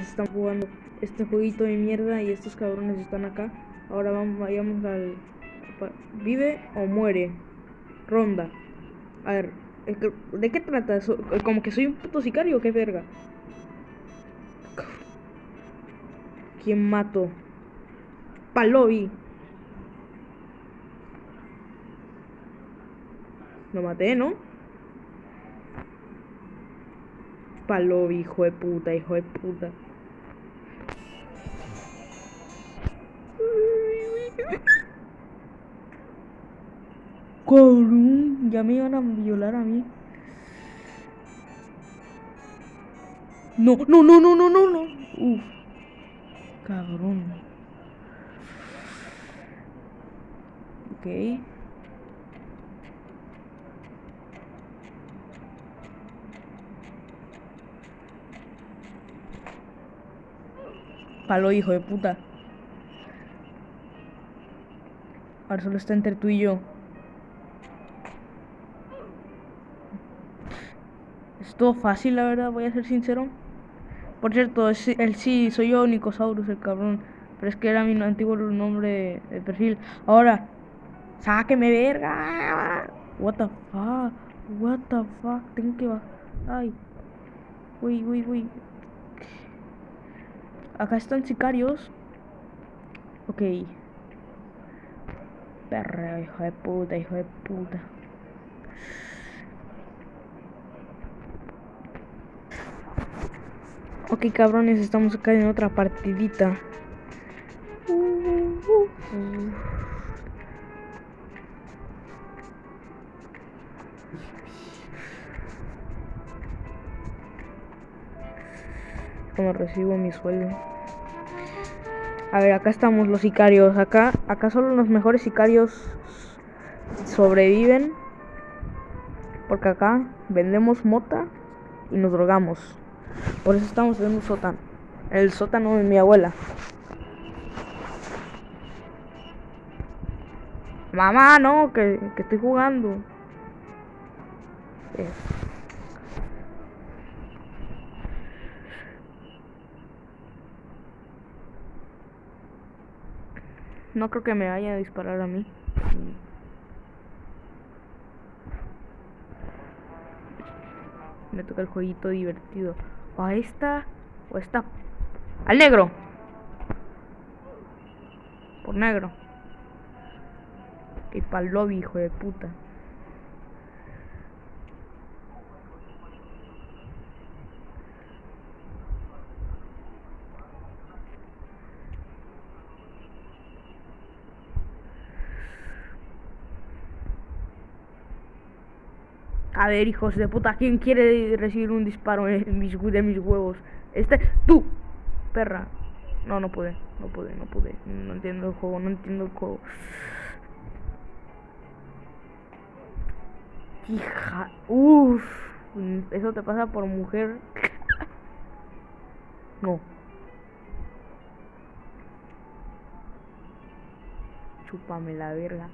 están jugando este jueguito de mierda y estos cabrones están acá. Ahora vamos, vayamos al... ¿Vive o muere? Ronda. A ver, ¿de qué trata eso? ¿Como que soy un puto sicario qué verga? ¿Quién mato? Palovi. Lo maté, ¿no? Palovi, hijo de puta, hijo de puta. Cabrón, ya me iban a violar a mí. No, no, no, no, no, no, no. Uf. Cabrón. Ok. Palo, hijo de puta. Ahora solo está entre tú y yo. Es todo fácil, la verdad, voy a ser sincero. Por cierto, el sí, soy yo, Nicosaurus, el cabrón. Pero es que era mi antiguo nombre de perfil. Ahora, sáqueme verga. What the fuck? What the fuck? Tengo que bajar. Ay. Uy, uy, uy. Acá están sicarios. Ok. Perra, hijo de puta, hijo de puta. Ok, cabrones, estamos acá en otra partidita. Como recibo mi sueldo. A ver, acá estamos los sicarios. Acá, acá solo los mejores sicarios sobreviven. Porque acá vendemos mota y nos drogamos. Por eso estamos en un sótano. El sótano de mi abuela. Mamá, no, que, estoy jugando. Eh. No creo que me vaya a disparar a mí. Me toca el jueguito divertido. O a esta. O esta. Al negro. Por negro. Y pa'l lobby, hijo de puta. A ver, hijos de puta, ¿quién quiere recibir un disparo en mis, de mis huevos? Este, tú, perra. No, no pude, no pude, no pude. No entiendo el juego, no entiendo el juego. Hija, uff, eso te pasa por mujer. No. Chúpame la verga.